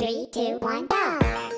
Three, two, one, go!